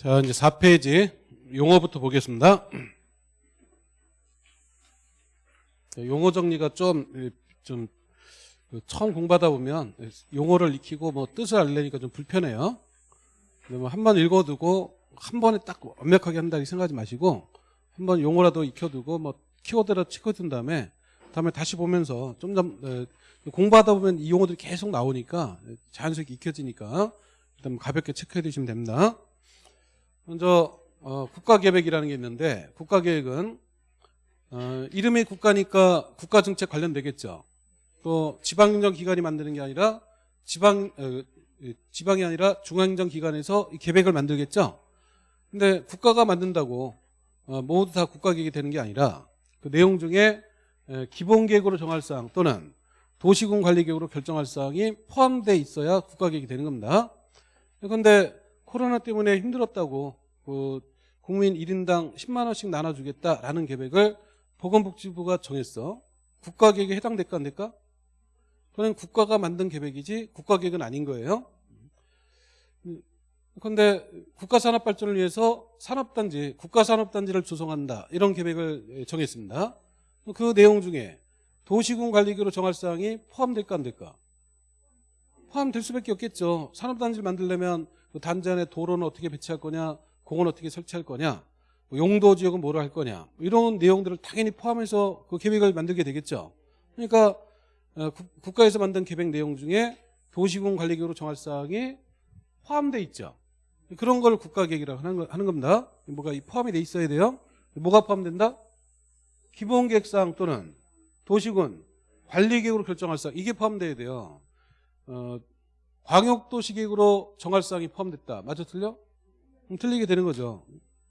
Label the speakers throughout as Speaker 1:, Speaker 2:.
Speaker 1: 자, 이제 4페이지 용어부터 보겠습니다. 자, 용어 정리가 좀, 좀, 그 처음 공부하다 보면 용어를 익히고 뭐 뜻을 알려니까 좀 불편해요. 뭐 한번 읽어두고 한 번에 딱 완벽하게 한다고 생각하지 마시고 한 번 용어라도 익혀두고 뭐 키워드라도 치켜둔 다음에 다음에 다시 보면서 좀더 공부하다 보면 이 용어들이 계속 나오니까 자연스럽게 익혀지니까 일단 가볍게 체크해 두시면 됩니다. 먼저 어, 국가계획이라는 게 있는데 국가계획은 어, 이름이 국가니까 국가정책 관련되겠죠. 또 지방행정 기관이 만드는 게 아니라 지방 어, 지방이 아니라 중앙행정 기관에서 계획을 만들겠죠. 근데 국가가 만든다고 어, 모두 다 국가계획이 되는 게 아니라 그 내용 중에 에, 기본계획으로 정할 사항 또는 도시군 관리계획으로 결정할 사항이 포함되어 있어야 국가계획이 되는 겁니다. 그런데 코로나 때문에 힘들었다고 그 국민 1인당 10만 원씩 나눠주겠다라는 계획을 보건복지부가 정했어. 국가 계획에 해당될까 안 될까? 그건 국가가 만든 계획이지 국가 계획은 아닌 거예요. 그런데 국가산업발전을 위해서 산업단지, 국가산업단지를 조성한다. 이런 계획을 정했습니다. 그 내용 중에 도시군 관리계로 정할 사항이 포함될까 안 될까? 포함될 수밖에 없겠죠. 산업단지를 만들려면 그 단지 안에 도로는 어떻게 배치할 거냐, 공은 어떻게 설치할 거냐, 뭐 용도 지역은 뭐로 할 거냐, 뭐 이런 내용들을 당연히 포함해서 그 계획을 만들게 되겠죠. 그러니까 어, 국가에서 만든 계획 내용 중에 도시군 관리계획으로 정할 사항이 포함되어 있죠. 그런 걸 국가계획이라고 하는 겁니다. 뭐가 포함이 돼 있어야 돼요. 뭐가 포함된다? 기본계획사항 또는 도시군 관리계획으로 결정할 사항 이게 포함돼야 돼요. 어, 광역도시계획으로 정할 사항이 포함됐다. 맞아 틀려? 틀리게 되는 거죠.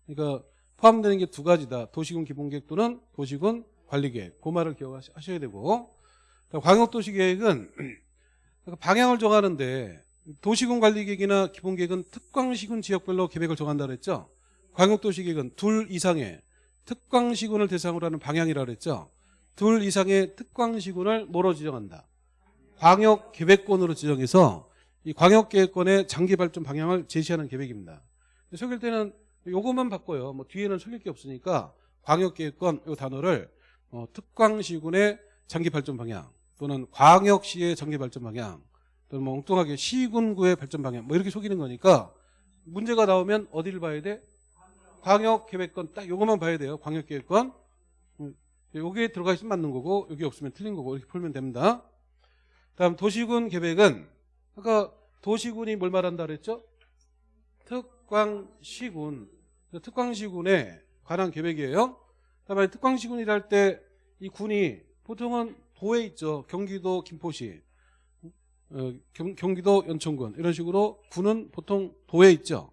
Speaker 1: 그러니까 포함되는 게 두 가지다. 도시군 기본계획 또는 도시군 관리계획. 그 말을 기억하셔야 되고 광역도시계획은 방향을 정하는데 도시군 관리계획이나 기본계획은 특광시군 지역별로 계획을 정한다 그랬죠. 광역도시계획은 둘 이상의 특광시군을 대상으로 하는 방향이라 그랬죠. 둘 이상의 특광시군을 뭐로 지정한다. 광역계획권으로 지정해서 이 광역계획권의 장기 발전 방향을 제시하는 계획입니다. 속일 때는 요것만 바꿔요. 뭐 뒤에는 속일 게 없으니까 광역계획권 이 단어를 어, 특광시군의 장기 발전 방향 또는 광역시의 장기 발전 방향 또는 뭐 엉뚱하게 시군구의 발전 방향 뭐 이렇게 속이는 거니까 문제가 나오면 어디를 봐야 돼? 광역계획권 딱 요것만 봐야 돼요. 광역계획권 여기에 들어가 있으면 맞는 거고 여기 없으면 틀린 거고 이렇게 풀면 됩니다. 다음 도시군 계획은 아까 도시군이 뭘 말한다 그랬죠? 특광시군 특광시군에 관한 계획이에요. 다음에 특광시군이랄 때이 군이 보통은 도에 있죠. 경기도 김포시 어, 경, 기도 연천군 이런 식으로 군은 보통 도에 있죠.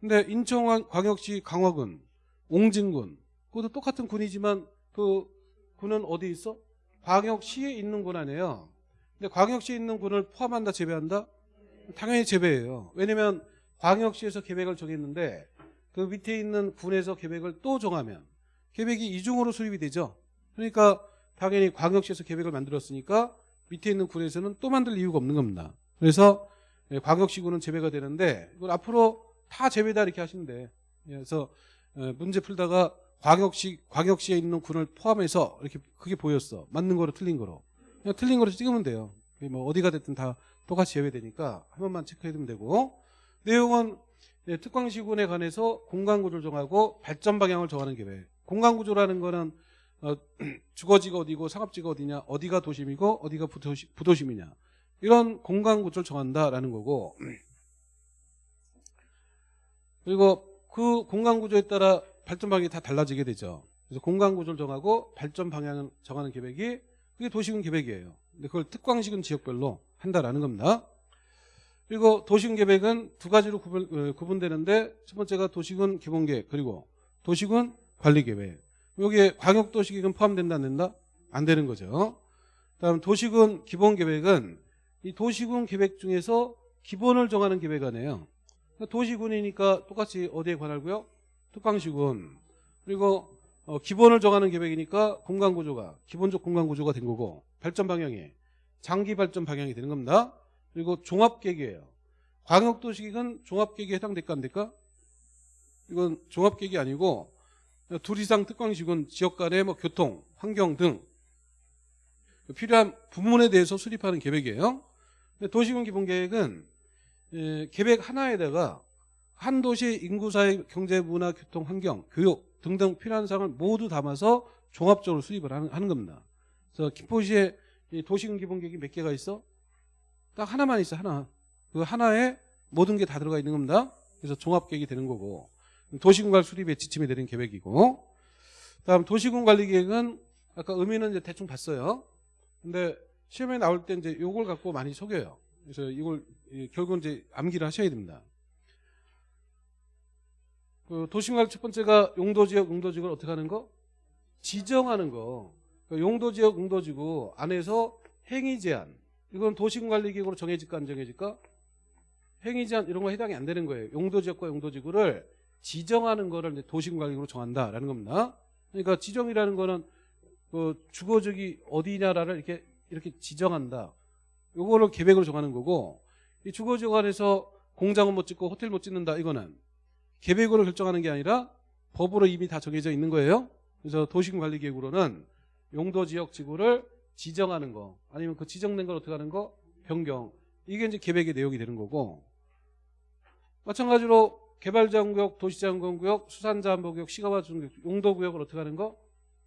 Speaker 1: 근데 인천광역시 강화군, 옹진군 그것도 똑같은 군이지만 그 군은 어디 있어? 광역시에 있는 군 아니에요. 근데 광역시에 있는 군을 포함한다 제외한다? 당연히 제외해요. 왜냐면 광역시에서 계획을 정했는데 그 밑에 있는 군에서 계획을 또 정하면 계획이 이중으로 수립이 되죠. 그러니까 당연히 광역시에서 계획을 만들었으니까 밑에 있는 군에서는 또 만들 이유가 없는 겁니다. 그래서 예, 광역시군은 제외가 되는데 이걸 앞으로 다 제외다 이렇게 하시면 돼. 예, 그래서 예, 문제 풀다가 광역시 광역시에 있는 군을 포함해서 이렇게 그게 보였어. 맞는 거로 틀린 거로. 그냥 틀린 거로 찍으면 돼요. 뭐 어디가 됐든 다 똑같이 제외되니까 한 번만 체크해 두면 되고 내용은 특광시군에 관해서 공간구조를 정하고 발전 방향을 정하는 계획. 공간구조라는 거는 어, 주거지가 어디고 상업지가 어디냐 어디가 도심이고 어디가 부도시, 부도심이냐. 이런 공간구조를 정한다라는 거고. 그리고 그 공간구조에 따라 발전 방향이 다 달라지게 되죠. 그래서 공간구조를 정하고 발전 방향을 정하는 계획이 그게 도시군 계획이에요. 근데 그걸 특광시군 지역별로 한다라는 겁니다 그리고 도시군 계획은 두 가지로 구분, 어, 구분 되는데 첫 번째가 도시군 기본계획 그리고 도시군 관리계획 여기에 광역도시계획은 포함된다 안 된다? 안 되는 거죠. 다음 도시군 기본계획은 이 도시군 계획 중에서 기본을 정하는 계획안이에요. 그러니까 도시군이니까 똑같이 어디에 관할고요? 특광시군. 그리고 어, 기본을 정하는 계획이니까 공간구조가 기본적 공간구조가 된 거고 발전 방향이 장기 발전 방향이 되는 겁니다. 그리고 종합계획이에요. 광역도시계획은 종합계획에 해당될까 안 될까? 이건 종합계획이 아니고 둘 이상 특광식은 지역 간의 뭐 교통, 환경 등 필요한 부문에 대해서 수립하는 계획이에요. 도시군 기본계획은 예, 계획 하나에다가 한 도시 인구 사회 경제 문화 교통 환경 교육 등등 필요한 사항을 모두 담아서 종합적으로 수립을 하는, 겁니다. 그래서 김포시에 이 도시군 기본계획이 몇 개가 있어? 딱 하나만 있어 하나. 그 하나에 모든 게 다 들어가 있는 겁니다. 그래서 종합계획이 되는 거고 도시군관 수립의 지침이 되는 계획이고 다음 도시군 관리 계획은 아까 의미는 이제 대충 봤어요. 근데 시험에 나올 때 이제 요걸 갖고 많이 속여요. 그래서 이걸 이, 결국은 이제 암기를 하셔야 됩니다. 그 도시군관 첫 번째가 용도지역, 용도지구를 어떻게 하는 거? 지정하는 거. 그 용도지역, 용도지구 안에서 행위 제한. 이건 도시군관리계획으로 정해질까 안 정해질까? 행위 제한 이런 거 해당이 안 되는 거예요. 용도지역과 용도지구를 지정하는 거를 도시군관리계획으로 정한다라는 겁니다. 그러니까 지정이라는 거는 그 주거지역이 어디냐를 이렇게 이렇게 지정한다. 요거를 계획으로 정하는 거고 이 주거지역 안에서 공장은 못 짓고 호텔 못 짓는다 이거는 계획으로 결정하는 게 아니라 법으로 이미 다 정해져 있는 거예요. 그래서 도시군관리계획으로는 용도지역 지구를 지정하는 거 아니면 그 지정된 걸 어떻게 하는 거? 변경. 이게 이제 계획의 내용이 되는 거고. 마찬가지로 개발자원구역, 도시자원구역, 수산자원구역, 시가와 중구역, 용도구역을 어떻게 하는 거?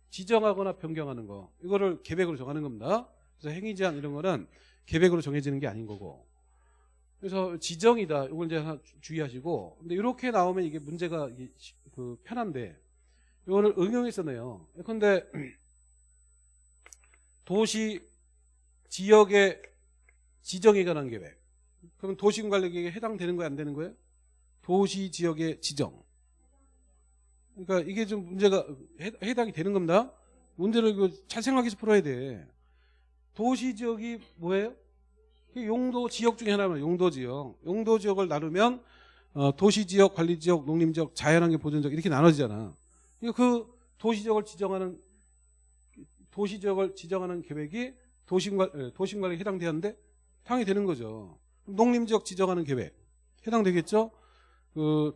Speaker 1: 지정하거나 변경하는 거. 이거를 계획으로 정하는 겁니다. 그래서 행위 제한 이런 거는 계획으로 정해지는 게 아닌 거고. 그래서 지정이다. 이걸 이제 주의하시고. 근데 이렇게 나오면 이게 문제가 그 편한데 이거를 응용해서 내요. 근데 도시 지역의 지정에 관한 계획. 그럼 도시군관리계획에 해당되는 거야 안 되는 거예요? 도시 지역의 지정. 그러니까 이게 좀 문제가 해, 해당이 되는 겁니다. 문제를 이거 잘 생각해서 풀어야 돼. 도시 지역이 뭐예요? 그 용도 지역 중에 하나면 용도 지역. 용도 지역을 나누면 어, 도시 지역, 관리 지역, 농림 지역, 자연환경 보전 지역 이렇게 나눠지잖아. 그러니까 그 도시 지역을 지정하는 도시 지역을 지정하는 계획이 도심관 도심관리에 해당되는데 당연히 되는 거죠. 농림 지역 지정하는 계획 해당되겠죠? 그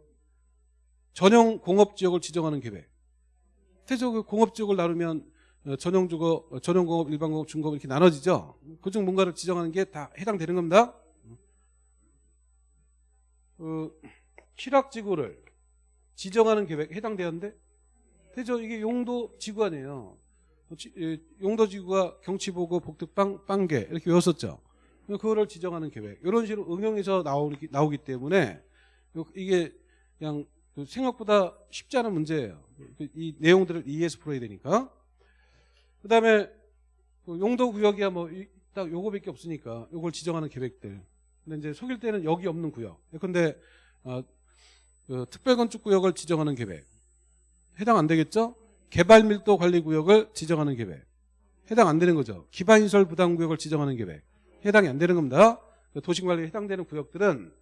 Speaker 1: 전용 공업 지역을 지정하는 계획. 대저 그 공업 지역을 나누면 어, 전용 주거, 어, 전용 공업, 일반 공업, 중공업 이렇게 나눠지죠. 그중 뭔가를 지정하는 게 다 해당되는 겁니다. 그 실학 지구를 지정하는 계획 해당되는데 대저 이게 용도 지구 아니에요. 지- 예, 용도 지구가 경치보고 복득방 빵개 이렇게 외웠었죠. 그거를 지정하는 계획 이런 식으로 응용해서 나오기, 나오기 때문에 요- 이게 그냥 그 생각보다 쉽지 않은 문제예요. 그이 내용들을 이해해서 풀어야 되니까. 그다음에 그 용도 구역이야 뭐 딱 요거밖에 없으니까 요걸 지정하는 계획들. 근데 이제 속일 때는 여기 없는 구역. 근데 어, 그 특별건축 구역을 지정하는 계획 해당 안 되겠죠? 개발 밀도 관리 구역을 지정하는 계획. 해당 안 되는 거죠. 기반 시설 부담 구역을 지정하는 계획. 해당이 안 되는 겁니다. 그 도시관리에 해당되는 구역들은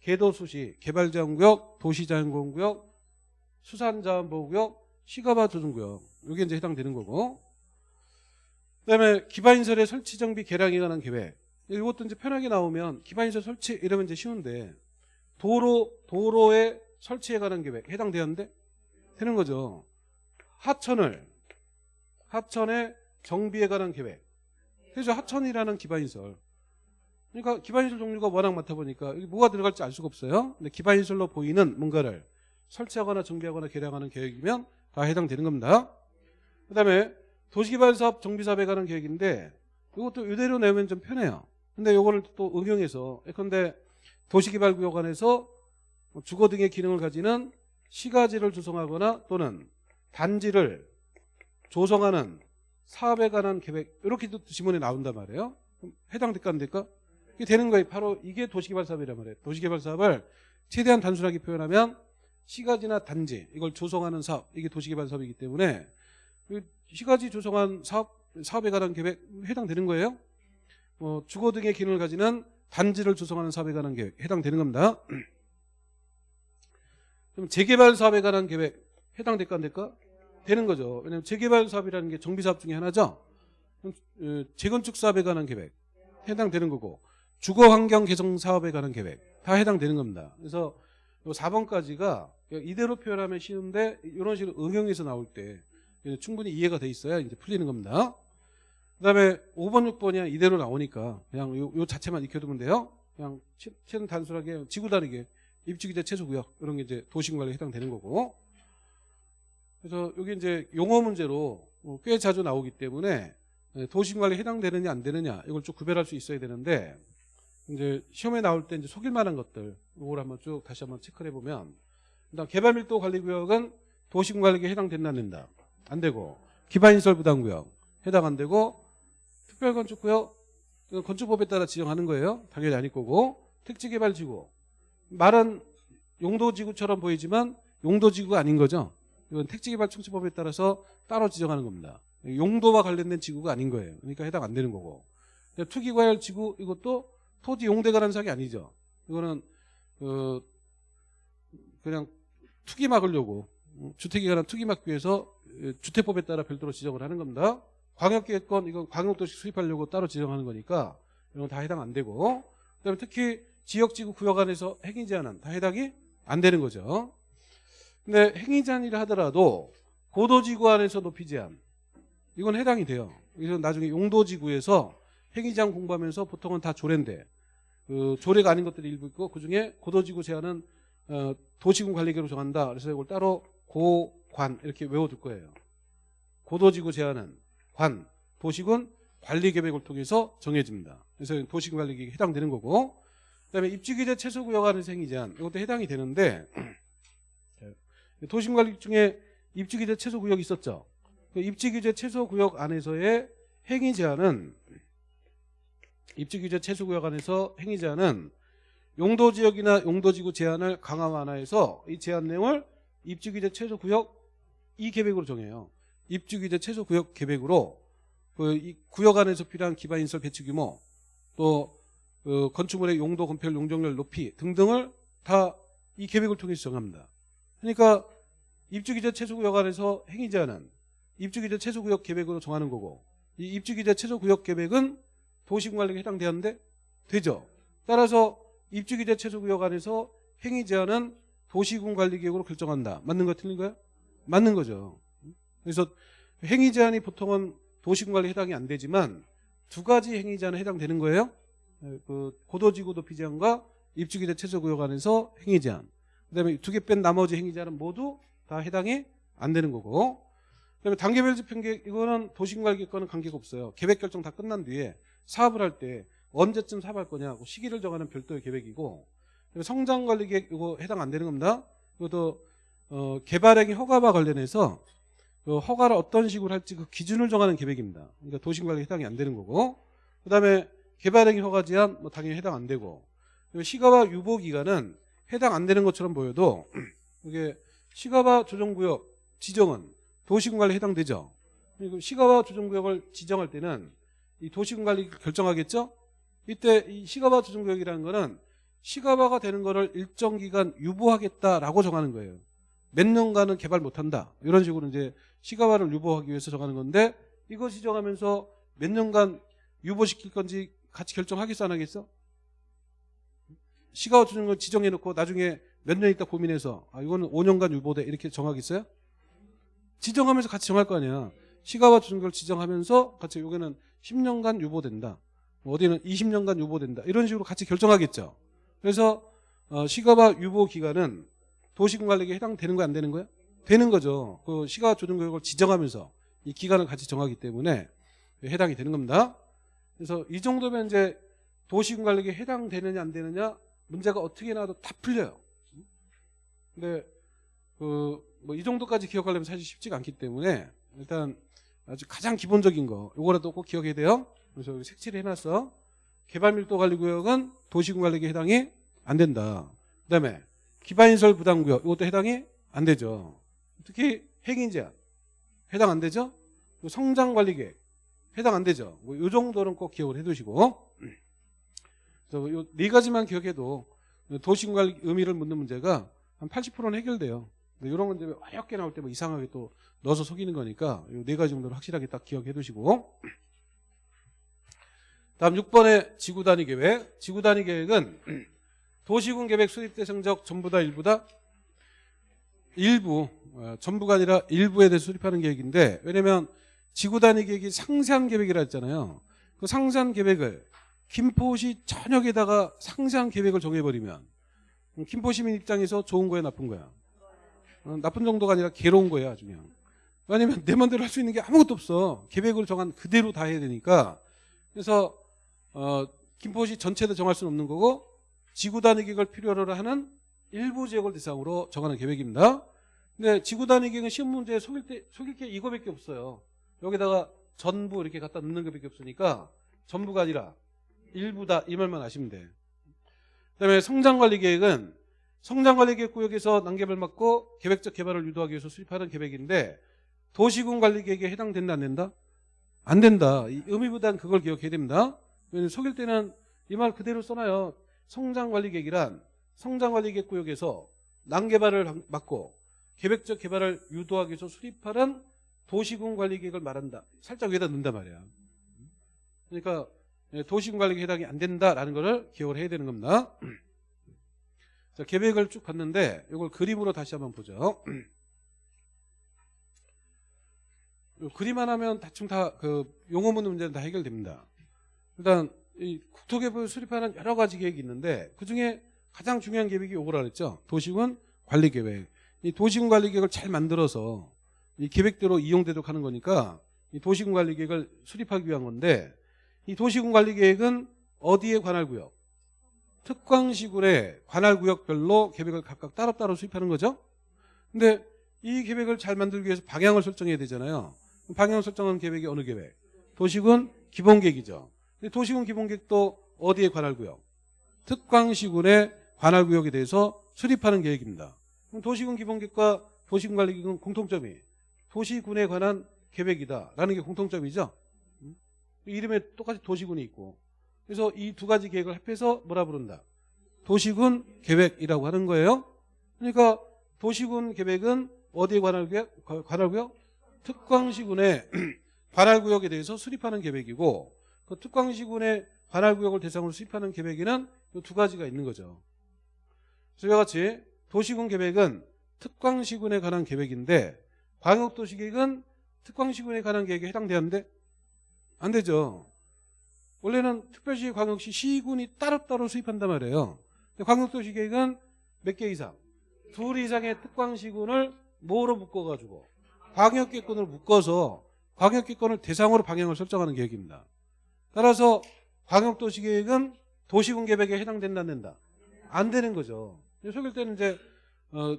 Speaker 1: 개도 수시, 개발자원구역, 도시자연공원구역, 수산자원보호구역, 시가바 조정구역. 이게 이제 해당되는 거고. 그다음에 기반시설의 설치 정비 개량에 관한 계획. 이것도 이제 편하게 나오면 기반시설 설치 이러면 이제 쉬운데 도로 도로의 설치에 관한 계획. 해당되는데? 되는 거죠. 하천을 하천의 정비에 관한 계획. 그래서 하천이라는 기반시설. 그러니까 기반시설 종류가 워낙 많다 보니까 여기 뭐가 들어갈지 알 수가 없어요. 근데 기반시설로 보이는 뭔가를 설치하거나 정비하거나 개량하는 계획이면 다 해당되는 겁니다. 그 다음에 도시개발사업 정비사업에 관한 계획인데 이것도 이대로 내면 좀 편해요. 근데 이거를 또 응용해서 예컨대 도시개발구역 안에서 주거 등의 기능을 가지는 시가지를 조성하거나 또는 단지를 조성하는 사업에 관한 계획 이렇게도 지문에 나온단 말이에요. 그럼 해당될까 안 될까? 이게 되는 거예요. 바로 이게 도시개발 사업이란 말이에요. 도시개발 사업을 최대한 단순하게 표현하면 시가지나 단지 이걸 조성하는 사업 이게 도시개발 사업이기 때문에 이 시가지 조성한 사업 사업에 관한 계획 해당되는 거예요. 뭐 주거 등의 기능을 가지는 단지를 조성하는 사업에 관한 계획 해당되는 겁니다. 그럼 재개발 사업에 관한 계획 해당될까 안 될까? 되는 거죠. 왜냐하면 재개발 사업이라는 게 정비 사업 중에 하나죠. 어, 재건축 사업에 관한 계획 해당되는 거고 주거 환경 개선 사업에 관한 계획 다 해당되는 겁니다. 그래서 요 4번까지가 이대로 표현하면 쉬운데 이런 식으로 응용해서 나올 때 충분히 이해가 돼 있어야 이제 풀리는 겁니다. 그다음에 5번, 6번이 이대로 나오니까 그냥 요, 요 자체만 익혀두면 돼요. 그냥 치- 치는 단순하게 지구 다니게 입주기재 최소구역 이런 게 이제 도시관리에 해당되는 거고. 그래서 여기 이제 용어 문제로 어, 꽤 자주 나오기 때문에 예, 도시관리에 해당되느냐 안 되느냐 이걸 좀 구별할 수 있어야 되는데 이제 시험에 나올 때 이제 속일 만한 것들 이걸 한번 쭉 다시 한번 체크를 해보면 일단 개발밀도 관리구역은 도시관리에 해당된다 안 된다. 안 되고 기반시설 부담구역 해당 안 되고 특별건축구역 건축법에 따라 지정하는 거예요. 당연히 아닐 거고 택지개발지구. 말은 용도지구처럼 보이지만 용도지구가 아닌 거죠 이건 택지개발청지법에 따라서 따로 지정하는 겁니다. 용도와 관련된 지구가 아닌 거예요. 그러니까 해당 안 되는 거고. 투기과열 지구 이것도 토지 용대 관한 사항이 아니죠. 이거는 어, 그냥 투기 막으려고 어, 주택에 관한 투기 막기 위해서 어, 주택법에 따라 별도로 지정을 하는 겁니다. 광역계획권 이건 광역도시 수립하려고 따로 지정하는 거니까 이건 다 해당 안 되고. 그다음에 특히 지역지구 구역 안에서 행위 제한은 다 해당이 안 되는 거죠. 근데 행위 제한이라 하더라도 고도지구 안에서 높이 제한 이건 해당이 돼요. 그래서 나중에 용도지구에서 행위 제한 공부하면서 보통은 다 조례인데 그 조례가 아닌 것들이 일부 있고 그중에 고도지구 제한은 어, 도시군 관리계로 정한다. 그래서 이걸 따로 고관 이렇게 외워둘 거예요. 고도지구 제한은 관, 도시군 관리계획을 통해서 정해집니다. 그래서 도시군 관리계획에 해당되는 거고 그다음에 입지규제 최소구역 안에서 행위 제한 이것도 해당이 되는데 도시군 관리 중에 입지규제 최소구역이 있었죠. 그 입지규제 최소구역 안에서의 행위 제한은 입지규제 최소구역 안에서 행위 제한은 용도지역이나 용도지구 제한을 강화 완화해서 이 제한 내용을 입주규제 최소구역 이 계획으로 정해요. 입주규제 최소구역 계획으로 그이 구역 안에서 필요한 기반인설 배치 규모 또 그 건축물의 용도 건폐율 용적률 높이 등등을 다 이 계획을 통해서 정합니다. 그러니까 입주규제 최소구역 안에서 행위 제한은 입주규제 최소구역 계획으로 정하는 거고 이 입주규제 최소구역 계획은 도시군관리에 해당되는데 되죠. 따라서 입주기재 최소구역 안에서 행위 제한은 도시군 관리계획으로 결정한다. 맞는 거 틀린 거야? 맞는 거죠. 그래서 행위 제한이 보통은 도시군 관리 해당이 안 되지만 두 가지 행위 제한에 해당되는 거예요. 그 고도지구 도 피 제한과 입주기재 최소구역 안에서 행위 제한. 그다음에 두 개 뺀 나머지 행위 제한은 모두 다 해당이 안 되는 거고. 그다음에 단계별 집행계획 이거는 도시군 관리계획 과는 관계가 없어요. 계획 결정 다 끝난 뒤에 사업을 할 때 언제쯤 사업할 거냐 그 시기를 정하는 별도의 계획이고 성장관리계획 이거 해당 안 되는 겁니다. 이것도 어, 개발행위 허가와 관련해서 그 허가를 어떤 식으로 할지 그 기준을 정하는 계획입니다. 그러니까 도시관리 해당이 안 되는 거고 그 다음에 개발행위 허가 제한 뭐 당연히 해당 안 되고 시가와 유보 기간은 해당 안 되는 것처럼 보여도 이게 시가와 조정구역 지정은 도시군관리 해당되죠. 시가와 조정구역을 지정할 때는 이 도시군관리 결정하겠죠. 이때 이 시가바 조정구역이라는 거는 시가바가 되는 거를 일정 기간 유보하겠다라고 정하는 거예요. 몇 년간은 개발 못한다. 이런 식으로 이제 시가바를 유보하기 위해서 정하는 건데 이거 지정하면서 몇 년간 유보시킬 건지 같이 결정하겠어 안 하겠어? 시가바 조정구역 지정해놓고 나중에 몇 년 있다 고민해서 아 이거는 5년간 유보돼 이렇게 정하겠어요? 지정하면서 같이 정할 거 아니야. 시가바 조정구역을 지정하면서 같이 여기는 10년간 유보된다. 뭐 어디는 20년간 유보된다. 이런 식으로 같이 결정하겠죠. 그래서 어, 시가바 유보 기간은 도시군관리에 해당되는 거야 안 되는 거야? 되는 거죠. 그 시가 조정 구역을 지정하면서 이 기간을 같이 정하기 때문에 해당이 되는 겁니다. 그래서 이 정도면 이제 도시군관리에 해당되느냐 안 되느냐 문제가 어떻게 나와도 다 풀려요. 근데 그 뭐 이 정도까지 기억하려면 사실 쉽지가 않기 때문에 일단 아주 가장 기본적인 거 요거라도 꼭 기억해야 돼요. 그래서 여기 색칠을 해놨어. 개발밀도관리구역은 도시군관리에 해당이 안 된다. 그 다음에 기반인설 부담구역 이것도 해당이 안 되죠. 특히 핵인제한 해당 안 되죠. 성장관리계획 해당 안 되죠. 뭐이 정도는 꼭 기억을 해두시고 그래서 요네 가지만 기억해도 도시군관리 의미를 묻는 문제가 한 80%는 해결돼요. 이런 건데 어렵게 나올 때 뭐 이상하게 또 넣어서 속이는 거니까 이 네 가지 정도를 확실하게 딱 기억해 두시고 다음 6번의 지구 단위 계획. 지구 단위 계획은 도시군 계획 수립 대상적 전부 다 일부 다? 일부 어, 전부가 아니라 일부에 대해서 수립하는 계획인데 왜냐면 지구 단위 계획이 상세한 계획이라 했잖아요. 그 상세한 계획을 김포시 전역에다가 상세한 계획을 정해버리면 음, 김포 시민 입장에서 좋은 거야 나쁜 거야? 어, 나쁜 정도가 아니라 괴로운 거야 아주 그냥. 왜냐면 내 맘대로 할 수 있는 게 아무것도 없어. 계획을 정한 그대로 다 해야 되니까. 그래서 어, 김포시 전체도 정할 수는 없는 거고 지구 단위 계획을 필요로 하는 일부 지역을 대상으로 정하는 계획입니다. 근데 지구 단위 계획은 시험 문제에 속일 때 속일 게 이거밖에 없어요. 여기다가 전부 이렇게 갖다 넣는 것밖에 없으니까 전부가 아니라 일부다 이 말만 아시면 돼. 그다음에 성장관리 계획은 성장관리 계획 구역에서 난개발 막고 계획적 개발을 유도하기 위해서 수립하는 계획인데 도시군 관리 계획에 해당된다 안 된다? 안 된다. 이 의미보단 그걸 기억해야 됩니다. 속일 때는 이 말 그대로 써놔요. 성장관리 계획이란 성장관리 계획 구역에서 난개발을 막고 계획적 개발을 유도하기 위해서 수립하는 도시군 관리 계획을 말한다. 살짝 위에다 넣는단 말이야. 그러니까 도시군 관리 계획에 해당이 안 된다라는 것을 기억을 해야 되는 겁니다. 자, 계획을 쭉 봤는데 이걸 그림으로 다시 한번 보죠. 그림 하나면 대충 다 그 용어문 문제는 다 해결됩니다. 일단 이 국토계획을 수립하는 여러 가지 계획이 있는데 그 중에 가장 중요한 계획이 요거라 그랬죠. 도시군 관리 계획. 이 도시군 관리 계획을 잘 만들어서 이 계획대로 이용되도록 하는 거니까 이 도시군 관리 계획을 수립하기 위한 건데 이 도시군 관리계획은 어디에 관할 구역? 특광시군의 관할 구역별로 계획을 각각 따로따로 수립하는 거죠. 근데 이 계획을 잘 만들기 위해서 방향을 설정해야 되잖아요. 방향 설정한 계획이 어느 계획? 도시군 기본계획이죠. 도시군 기본계획도 어디에 관할 구역? 특광시군의 관할 구역에 대해서 수립하는 계획입니다. 도시군 기본계획과 도시군 관리계획은 공통점이 도시군에 관한 계획이다라는 게 공통점이죠. 음? 이름에 똑같이 도시군이 있고 그래서 이 두 가지 계획을 합해서 뭐라 부른다? 도시군 계획이라고 하는 거예요. 그러니까 도시군 계획은 어디에 관할 구역? 관할 구역? 특광시군의 관할 구역에 대해서 수립하는 계획이고 그 특광시군의 관할 구역을 대상으로 수립하는 계획에는 이두 가지가 있는 거죠. 이와 같이 도시군 계획은 특광시군에 관한 계획인데 광역도시계획은 특광시군에 관한 계획에 해당되는데 안 되죠. 원래는 특별시, 광역시, 시군이 따로따로 수립한단 말이에요. 광역도시 계획은 몇 개 이상? 둘 이상의 특광시군을 뭐로 묶어가지고 광역기권을 묶어서 광역기권을 대상으로 방향을 설정하는 계획입니다. 따라서 광역도시 계획은 도시군 계획에 해당된다 안 된다? 안 되는 거죠. 속일 때는 이제 어,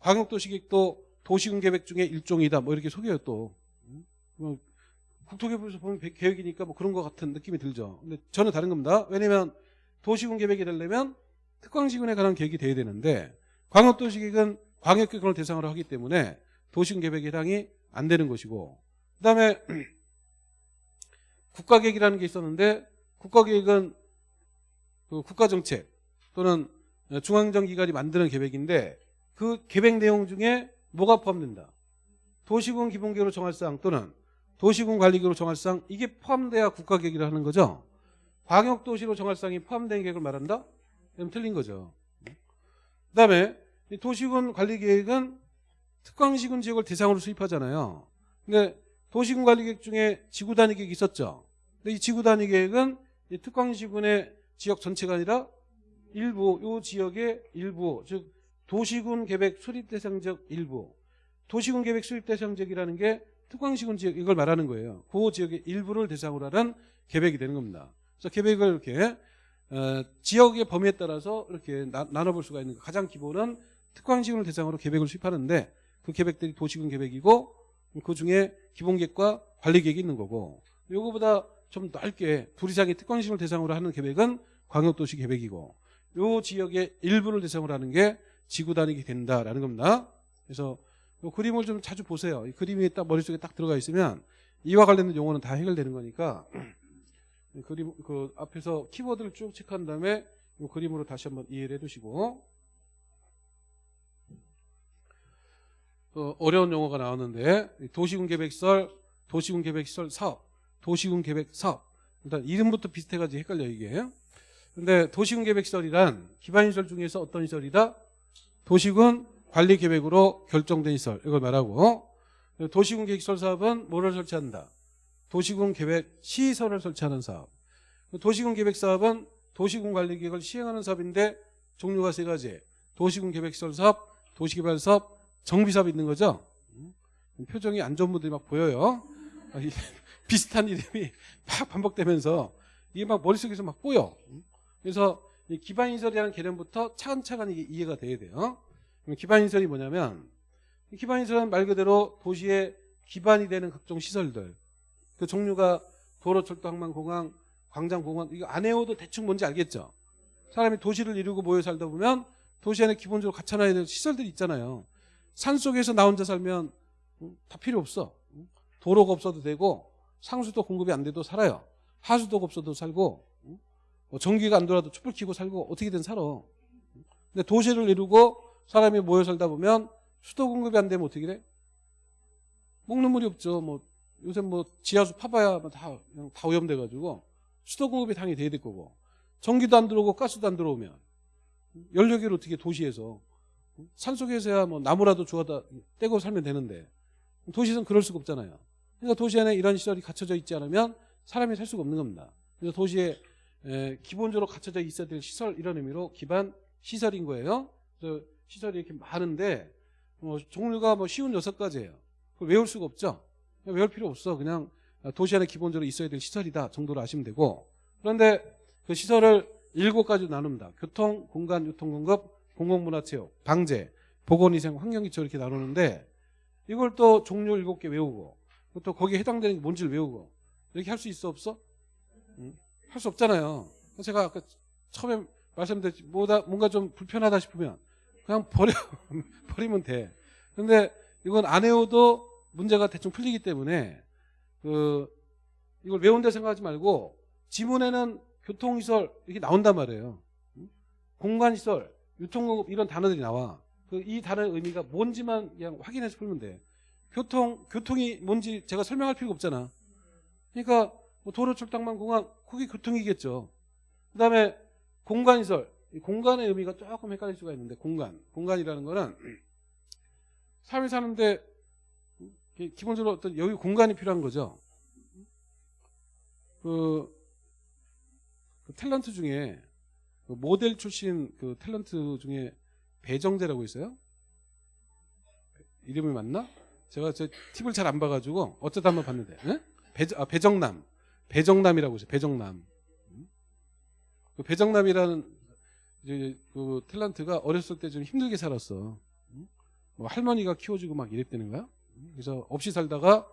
Speaker 1: 광역도시 계획도 도시군 계획 중에 일종이다 뭐 이렇게 속여요 또. 뭐 국토계획에서 보면 계획이니까 뭐 그런 것 같은 느낌이 들죠. 근데 저는 다른 겁니다. 왜냐면 도시군 계획이 되려면 특광시군에 관한 계획이 돼야 되는데 광역도시계획은 광역기권을 대상으로 하기 때문에 도시군 계획에 해당이 안 되는 것이고 그다음에 국가계획이라는 게 있었는데 국가계획은 그 국가정책 또는 중앙정기관이 만드는 계획인데 그 계획 내용 중에 뭐가 포함된다? 도시군 기본계획으로 정할 사항 또는 도시군 관리계획으로 정할 사항 이게 포함돼야 국가계획이라 하는 거죠. 광역도시로 정할 사항이 포함된 계획을 말한다? 그럼 틀린 거죠. 그다음에 도시군 관리계획은 특광시군 지역을 대상으로 수립하잖아요. 근데 도시군 관리계획 중에 지구 단위 계획이 있었죠. 근데 이 지구 단위 계획은 이 특광시군의 지역 전체가 아니라 일부 요 지역의 일부 즉 도시군 계획 수립 대상 지역 일부 도시군 계획 수립 대상 지역이라는 게 특광시군 지역 이걸 말하는 거예요. 그 지역의 일부를 대상으로 하는 계획이 되는 겁니다. 그래서 계획을 이렇게 어, 지역의 범위에 따라서 이렇게 나, 나눠볼 수가 있는 거. 가장 기본은 특광시군을 대상으로 계획을 수립하는데 그 계획들이 도시군 계획이고 그 중에 기본계획과 관리계획이 있는 거고 요거보다 좀 넓게 둘 이상의 특광시군을 대상으로 하는 계획은 광역도시 계획이고 요 지역의 일부를 대상으로 하는 게 지구 단위가 된다라는 겁니다. 그래서 요 그림을 좀 자주 보세요. 이 그림이 딱 머릿속에 딱 들어가 있으면 이와 관련된 용어는 다 해결되는 거니까 그림 그 앞에서 키워드를 쭉 체크한 다음에 이 그림으로 다시 한번 이해를 해두시고 어, 어려운 용어가 나왔는데 도시군 계획설, 도시군 계획설 사업, 도시군 계획 사업 일단 이름부터 비슷해가지고 헷갈려 이게 근데 도시군 계획 시설이란 기반 시설 중에서 어떤 시설이다? 도시군 관리 계획으로 결정된 시설 이걸 말하고 도시군 계획 시설 사업은 뭐를 설치한다? 도시군 계획 시설을 설치하는 사업. 도시군 계획 사업은 도시군 관리 계획을 시행하는 사업인데 종류가 세 가지. 도시군 계획 시설 사업, 도시개발 사업, 정비 사업 있는 거죠. 음, 표정이 안 좋은 분들이 막 보여요. 아, 이 비슷한 이름이 막 반복되면서 이게 막 머릿속에서 막 보여. 음, 그래서 이 기반인설이라는 개념부터 차근차근 이게 이해가 돼야 돼요. 그럼 기반인설이 뭐냐면 이 기반인설은 말 그대로 도시의 기반이 되는 각종 시설들 그 종류가 도로, 철도, 항만, 공항, 광장, 공원 이거 안 외워도 대충 뭔지 알겠죠? 사람이 도시를 이루고 모여 살다 보면 도시 안에 기본적으로 갖춰놔야 될 시설들이 있잖아요. 산 속에서 나 혼자 살면 음, 다 필요 없어. 음, 도로가 없어도 되고 상수도 공급이 안 돼도 살아요. 하수도가 없어도 살고 음, 뭐 전기가 안 돌아도 촛불 켜고 살고 어떻게든 살아. 근데 도시를 이루고 사람이 모여 살다 보면 수도 공급이 안 되면 어떻게 돼? 먹는 물이 없죠. 뭐 요새 뭐 지하수 파봐야 뭐 다, 그냥 다 오염돼가지고 수도 공급이 당연히 돼야 될 거고 전기도 안 들어오고 가스도 안 들어오면 연료기를 어떻게 도시에서 산속에서야 뭐 나무라도 주워다 떼고 살면 되는데 도시에서는 그럴 수가 없잖아요. 그러니까 도시 안에 이런 시설이 갖춰져 있지 않으면 사람이 살 수가 없는 겁니다. 그래서 도시에 에, 기본적으로 갖춰져 있어야 될 시설 이런 의미로 기반 시설인 거예요. 시설이 이렇게 많은데 뭐 종류가 뭐 쉬운 여섯 가지예요. 그걸 외울 수가 없죠. 외울 필요 없어. 그냥 도시 안에 기본적으로 있어야 될 시설이다 정도로 아시면 되고 그런데 그 시설을 일곱 가지로 나눕니다. 교통, 공간, 유통, 공급, 공공문화체육, 방제, 보건위생, 환경기초 이렇게 나누는데 이걸 또 종류 일곱 개 외우고 또 거기에 해당되는 게 뭔지를 외우고 이렇게 할 수 있어 없어? 응? 할 수 없잖아요. 제가 아까 처음에 말씀드렸지 뭐다 뭔가 좀 불편하다 싶으면 그냥 버려 버리면 돼. 근데 이건 안 외워도 문제가 대충 풀리기 때문에 그 이걸 외운다 생각하지 말고 지문에는 교통시설 이렇게 나온단 말이에요. 공간시설, 유통공급 이런 단어들이 나와. 그 이 단어의 의미가 뭔지만 그냥 확인해서 풀면 돼. 교통, 교통이 뭔지 제가 설명할 필요가 없잖아. 그러니까 뭐 도로, 철당만, 공항, 그게 교통이겠죠. 그 다음에 공간시설. 이 공간의 의미가 조금 헷갈릴 수가 있는데 공간. 공간이라는 거는 사람이 사는데 기본적으로 어떤 여기 공간이 필요한 거죠. 그, 그 탤런트 중에 그 모델 출신 그 탤런트 중에 배정재라고 있어요. 이름이 맞나? 제가 저 팁을 잘 안 봐가지고 어쩌다 한번 봤는데 예? 배, 아, 배정남 배정남이라고 있어요. 배정남 음? 그 배정남이라는 이제 그 탤런트가 어렸을 때 좀 힘들게 살았어. 음? 뭐 할머니가 키워주고 막 이랬다는 거야. 그래서 없이 살다가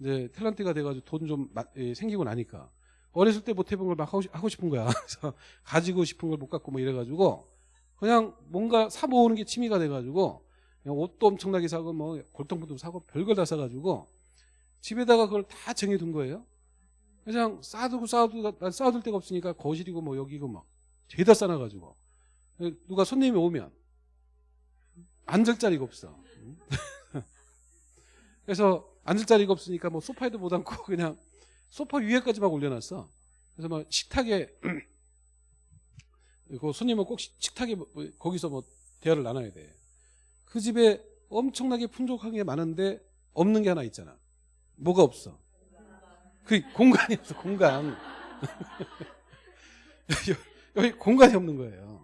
Speaker 1: 이제 탤런트가 돼가지고 돈 좀 생기고 나니까 어렸을 때 못 해본 걸 막 하고 싶은 거야. 그래서 가지고 싶은 걸 못 갖고 뭐 이래가지고 그냥 뭔가 사 모으는 게 취미가 돼가지고 그냥 옷도 엄청나게 사고 뭐 골동품도 사고 별걸 다 사가지고 집에다가 그걸 다 정해둔 거예요. 그냥 쌓아두고 쌓아두고 쌓아둘 데가 없으니까 거실이고 뭐 여기고 막 죄다 쌓아가지고 누가 손님이 오면 앉을 자리가 없어. 그래서 앉을 자리가 없으니까 뭐 소파에도 못 앉고 그냥 소파 위에까지 막 올려놨어. 그래서 막 식탁에 그 손님은 꼭 식탁에 뭐 거기서 뭐 대화를 나눠야 돼. 그 집에 엄청나게 풍족한 게 많은데 없는 게 하나 있잖아. 뭐가 없어? 그 공간이 없어. 공간. 여기 공간이 없는 거예요.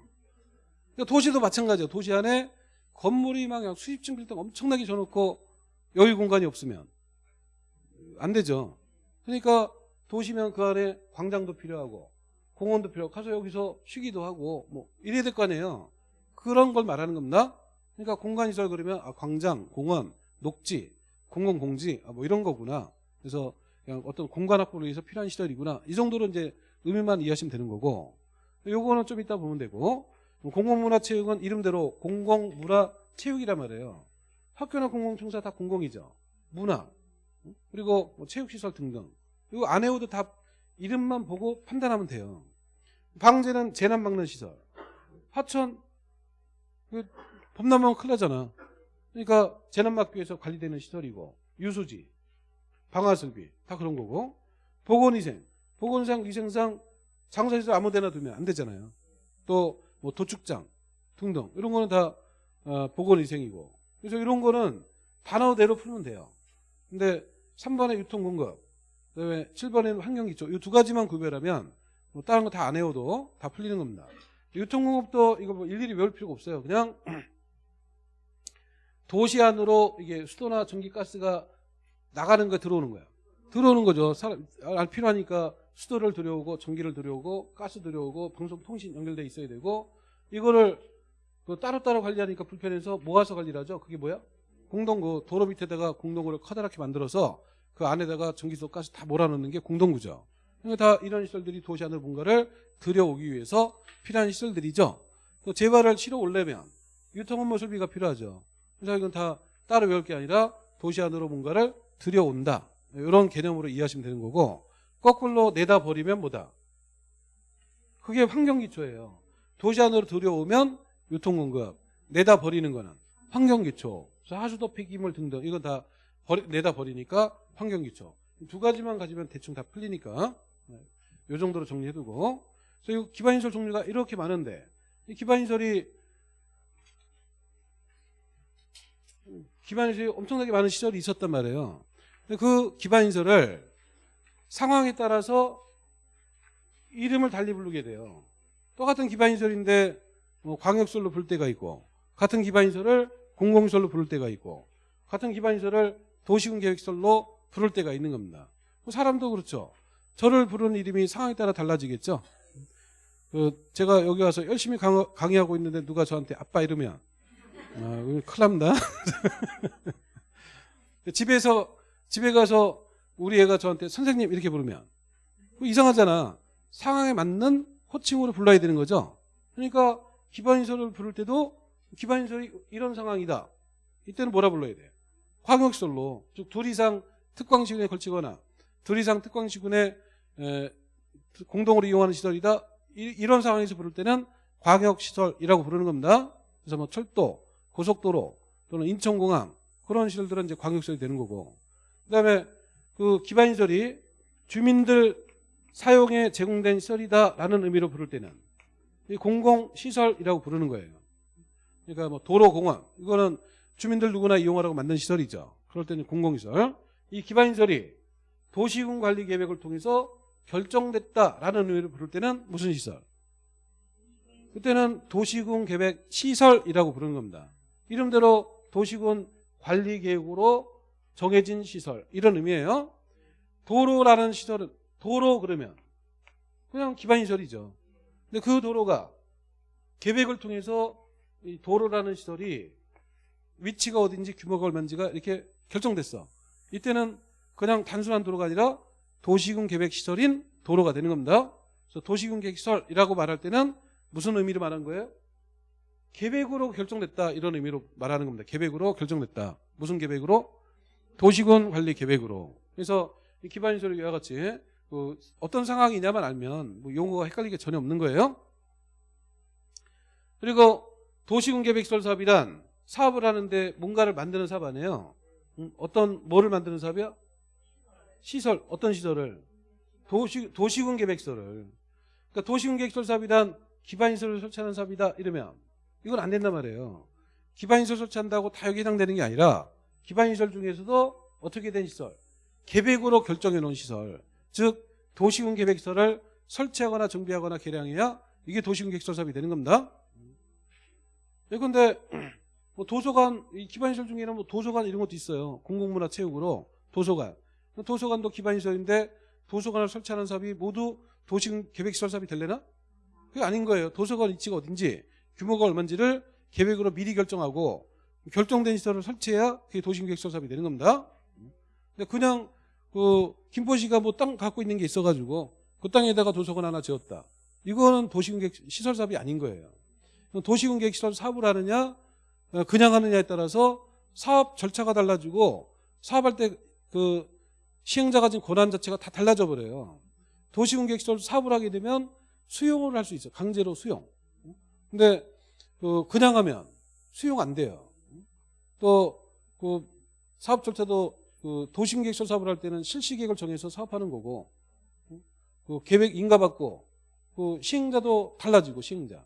Speaker 1: 그러니까 도시도 마찬가지야. 도시 안에 건물이 막 수십 층 빌딩 엄청나게 줘놓고 여유 공간이 없으면 안 되죠. 그러니까 도시면 그 안에 광장도 필요하고 공원도 필요하고 가서 여기서 쉬기도 하고 뭐 이래야 될 거 아니에요. 그런 걸 말하는 겁니다. 그러니까 공간시설 그러면 아, 광장, 공원, 녹지, 공공공지 아, 뭐 이런 거구나. 그래서 그냥 어떤 공간 확보를 위해서 필요한 시설이구나. 이 정도로 이제 의미만 이해하시면 되는 거고 요거는 좀 이따 보면 되고 공공문화체육은 이름대로 공공문화체육이란 말이에요. 학교나 공공청사 다 공공이죠. 문화 그리고 뭐 체육시설 등등 이거 안 해오도 다 이름만 보고 판단하면 돼요. 방제는 재난 막는 시설. 하천 범람하면 큰일 나잖아. 그러니까 재난 막기 위해서 관리되는 시설이고 유수지, 방화설비 다 그런 거고 보건위생, 보건상 위생상 장사시설 아무데나 두면 안 되잖아요. 또 뭐 도축장 등등 이런 거는 다 어, 보건위생이고 그래서 이런 거는 단어대로 풀면 돼요. 근데 3번에 유통공급 그다음에 7번에는 환경기초 이 두 가지만 구별하면 뭐 다른 거 다 안 외워도 다 풀리는 겁니다. 유통공급도 이거 뭐 일일이 외울 필요가 없어요. 그냥 도시 안으로 이게 수도나 전기가스가 나가는 거 들어오는 거야. 들어오는 거죠. 사람 알 필요하니까 수도를 들여오고 전기를 들여오고 가스 들여오고 방송 통신 연결돼 있어야 되고 이거를 그 따로따로 관리하니까 불편해서 모아서 관리를 하죠. 그게 뭐야? 공동구 도로 밑에다가 공동구를 커다랗게 만들어서 그 안에다가 전기소 가스 다 몰아넣는 게 공동구죠. 그러니까 다 이런 시설들이 도시 안으로 뭔가를 들여오기 위해서 필요한 시설들이죠. 또 재발을 치러 오려면 유통 업무 설비가 필요하죠. 그래서 이건 다 따로 외울 게 아니라 도시 안으로 뭔가를 들여온다. 이런 개념으로 이해하시면 되는 거고 거꾸로 내다 버리면 뭐다? 그게 환경기초예요. 도시 안으로 들여오면 유통공급, 내다 버리는 거는 환경기초. 하수도 폐기물 등등 이건 다 버리, 내다 버리니까 환경기초. 두 가지만 가지면 대충 다 풀리니까 이 정도로 정리해두고 그래서 이 기반시설 종류가 이렇게 많은데 이 기반시설이 기반시설이 엄청나게 많은 시설이 있었단 말이에요. 그 기반시설을 상황에 따라서 이름을 달리 부르게 돼요. 똑같은 기반시설인데 뭐 광역시설로 부를 때가 있고 같은 기반시설을 공공시설로 부를 때가 있고 같은 기반시설을 도시군계획시설로 부를 때가 있는 겁니다. 뭐 사람도 그렇죠. 저를 부르는 이름이 상황에 따라 달라지겠죠. 그 제가 여기 와서 열심히 강, 강의하고 있는데 누가 저한테 아빠 이러면 아, 큰일 납니다. 집에서 집에 가서 우리 애가 저한테 선생님 이렇게 부르면 이상하잖아. 상황에 맞는 호칭으로 불러야 되는 거죠. 그러니까 기반인설을 부를 때도 기반인설이 이런 상황이다. 이때는 뭐라 불러야 돼? 광역시설로 즉 둘 이상 특광시군에 걸치거나 둘 이상 특광시군에 에, 공동으로 이용하는 시설이다. 이, 런 상황에서 부를 때는 광역시설이라고 부르는 겁니다. 그래서 뭐 철도, 고속도로 또는 인천공항 그런 시설들은 이제 광역시설이 되는 거고 그다음에 그 기반시설이 주민들 사용에 제공된 시설이다라는 의미로 부를 때는 이 공공시설이라고 부르는 거예요. 그러니까 뭐 도로 공원 이거는 주민들 누구나 이용하라고 만든 시설이죠. 그럴 때는 공공시설. 이 기반시설이 도시군 관리 계획을 통해서 결정됐다라는 의미로 부를 때는 무슨 시설? 그때는 도시군 계획 시설이라고 부르는 겁니다. 이름대로 도시군 관리 계획으로 정해진 시설 이런 의미예요. 도로라는 시설은 도로 그러면 그냥 기반 시설이죠. 근데 그 도로가 계획을 통해서 이 도로라는 시설이 위치가 어딘지 규모가 얼마인지가 이렇게 결정됐어. 이때는 그냥 단순한 도로가 아니라 도시군 계획 시설인 도로가 되는 겁니다. 그래서 도시군 계획 시설이라고 말할 때는 무슨 의미로 말한 거예요? 계획으로 결정됐다 이런 의미로 말하는 겁니다. 계획으로 결정됐다. 무슨 계획으로? 도시군 관리 계획으로. 그래서 이 기반 시설이 이와 같이 그 어떤 상황이냐만 알면 뭐 용어가 헷갈리게 전혀 없는 거예요. 그리고 도시군 계획 시설 사업이란 사업을 하는데 뭔가를 만드는 사업 아니에요. 음, 어떤 뭐를 만드는 사업이야? 시설 어떤 시설을 도시 도시군 계획서를 그러니까 도시군 계획설 사업이란 기반시설을 설치하는 사업이다 이러면 이건 안 된단 말이에요. 기반시설 설치한다고 다 여기 해당되는 게 아니라 기반시설 중에서도 어떻게 된 시설 계획으로 결정해 놓은 시설 즉 도시군 계획서를 설치하거나 정비하거나 개량해야 이게 도시군 계획설 사업이 되는 겁니다. 예컨대 뭐 도서관 기반시설 중에는 뭐 도서관 이런 것도 있어요. 공공문화체육으로 도서관 도서관도 기반시설인데 도서관을 설치하는 사업이 모두 도시군 계획시설 사업이 될래나? 그게 아닌 거예요. 도서관 위치가 어딘지 규모가 얼마인지를 계획으로 미리 결정하고 결정된 시설을 설치해야 그게 도시군 계획시설 사업이 되는 겁니다. 근데 그냥 그 김포시가 뭐 땅 갖고 있는 게 있어가지고 그 땅에다가 도서관 하나 지었다. 이거는 도시군 계획 시설 사업이 아닌 거예요. 도시군 계획 시설 사업을 하느냐 그냥 하느냐에 따라서 사업 절차가 달라지고 사업할 때 그 시행자가 가진 권한 자체가 다 달라져 버려요. 도시군 계획 시설 사업을 하게 되면 수용을 할 수 있어요. 강제로 수용. 근데 그 그냥 하면 수용 안 돼요. 또그 사업 절차도 그 도시계획서 사업을 할 때는 실시 계획을 정해서 사업하는 거고 그 계획 인가받고 그 시행자도 달라지고 시행자.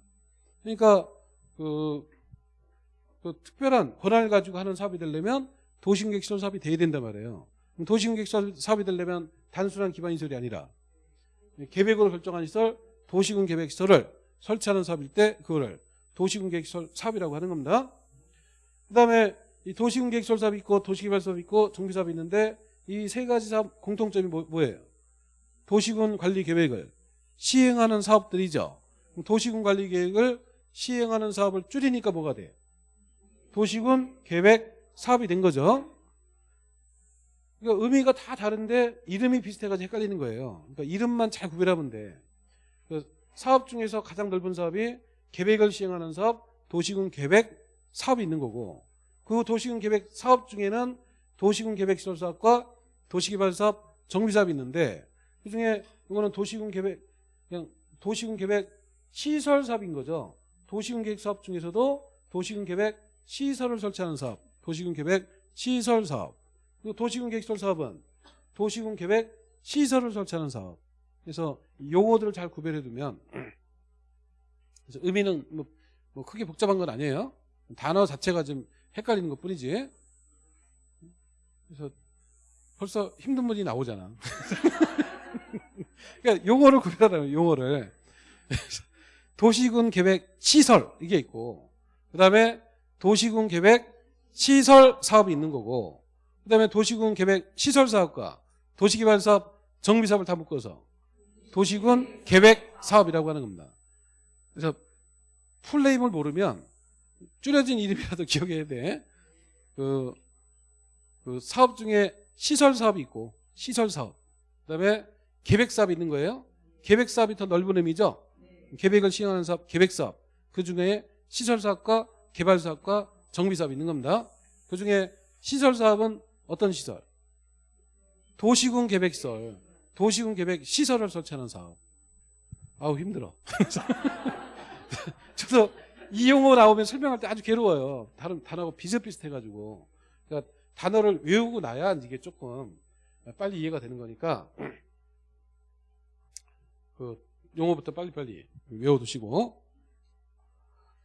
Speaker 1: 그러니까 그, 그 특별한 권한을 가지고 하는 사업이 되려면 도시공객시설 사업이 돼야 된단 말이에요. 그럼 도시공객시설 사업이 되려면 단순한 기반 시설이 아니라 계획으로 결정한 시설, 도시군 계획 시설을 설치하는 사업일 때 그거를 도시군 계획 시설 사업이라고 하는 겁니다. 그 다음에 이 도시군 계획시설 사업이 있고 도시개발 사업이 있고 정비사업이 있는데 이 세 가지 사업 공통점이 뭐, 뭐예요? 도시군 관리 계획을 시행하는 사업들이죠. 도시군 관리 계획을 시행하는 사업을 줄이니까 뭐가 돼? 도시군 계획 사업이 된 거죠. 그러니까 의미가 다 다른데 이름이 비슷해가지고 헷갈리는 거예요. 그러니까 이름만 잘 구별하면 돼. 그 사업 중에서 가장 넓은 사업이 계획을 시행하는 사업, 도시군 계획 사업이 있는 거고 그 도시군 계획 사업 중에는 도시군 계획 시설 사업과 도시개발 사업, 정비 사업이 있는데 그 중에 이거는 도시군 계획 그냥 도시군 계획 시설 사업인 거죠. 도시군 계획 사업 중에서도 도시군 계획 시설을 설치하는 사업, 도시군 계획 시설 사업. 그리고 도시군 계획 시설 사업은 도시군 계획 시설을 설치하는 사업. 그래서 용어들을 잘 구별해 두면 의미는 뭐, 뭐 크게 복잡한 건 아니에요. 단어 자체가 좀 헷갈리는 것 뿐이지. 그래서 벌써 힘든 분이 나오잖아. 그러니까 용어를 구별하라면 용어를. 도시군 계획 시설 이게 있고 그다음에 도시군 계획 시설 사업이 있는 거고 그다음에 도시군 계획 시설 사업과 도시개발 사업 정비 사업을 다 묶어서 도시군 계획 사업이라고 하는 겁니다. 그래서 풀네임을 모르면 줄여진 이름이라도 기억해야 돼. 그, 그 사업 중에 시설 사업이 있고 시설 사업 그다음에 계획 사업이 있는 거예요. 계획 사업이 더 넓은 의미죠. 계획을 시행하는 사업, 계획 사업. 그 중에 시설 사업과 개발 사업과 정비 사업이 있는 겁니다. 그 중에 시설 사업은 어떤 시설? 도시군 계획시설, 도시군 계획 시설을 설치하는 사업. 아우 힘들어. 저도 이 용어 나오면 설명할 때 아주 괴로워요. 다른 단어가 비슷비슷해가지고. 그러니까 단어를 외우고 나야 이게 조금 빨리 이해가 되는 거니까 그 용어부터 빨리빨리 외워두시고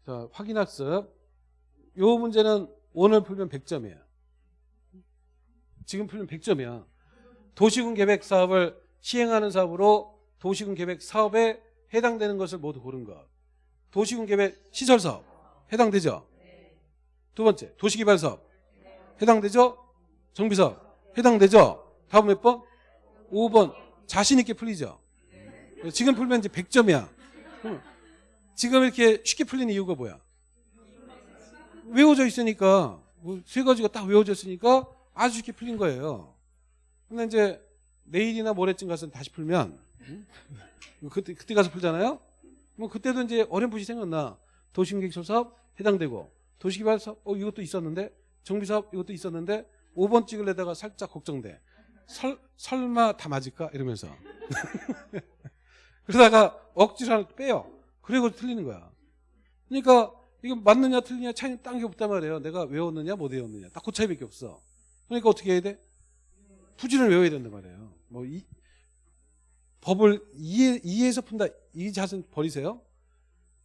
Speaker 1: 자 확인학습 요 문제는 오늘 풀면 100점이에요. 지금 풀면 100점이야. 도시군 계획 사업을 시행하는 사업으로 도시군 계획 사업에 해당되는 것을 모두 고른 것. 도시군 계획 시설 사업 해당되죠? 두 번째 도시개발 사업 해당되죠? 정비 사업 해당되죠? 다음 몇 번? 5번 자신 있게 풀리죠? 지금 풀면 이제 100점이야. 지금 이렇게 쉽게 풀리는 이유가 뭐야? 외워져 있으니까 뭐세 가지가 딱 외워져 있으니까 아주 쉽게 풀린 거예요. 근데 이제 내일이나 모레쯤 가서 다시 풀면 응? 그때 그때 가서 풀잖아요. 뭐 그때도 이제 어렴풋이 생각나. 도시계획설 사업 해당되고 도시개발 사업 어 이것도 있었는데 정비 사업 이것도 있었는데 5번 찍을래다가 살짝 걱정돼. 설, 설마 다 맞을까 이러면서 그러다가 억지로 하나 빼요. 그리고 틀리는 거야. 그러니까 이거 맞느냐 틀리냐 차이는 딴 게 없단 말이에요. 내가 외웠느냐 못 외웠느냐 딱 그 차이밖에 없어. 그러니까 어떻게 해야 돼? 부지를 외워야 된단 말이에요. 뭐 이, 법을 이해, 이해해서 푼다 이 자세는 버리세요.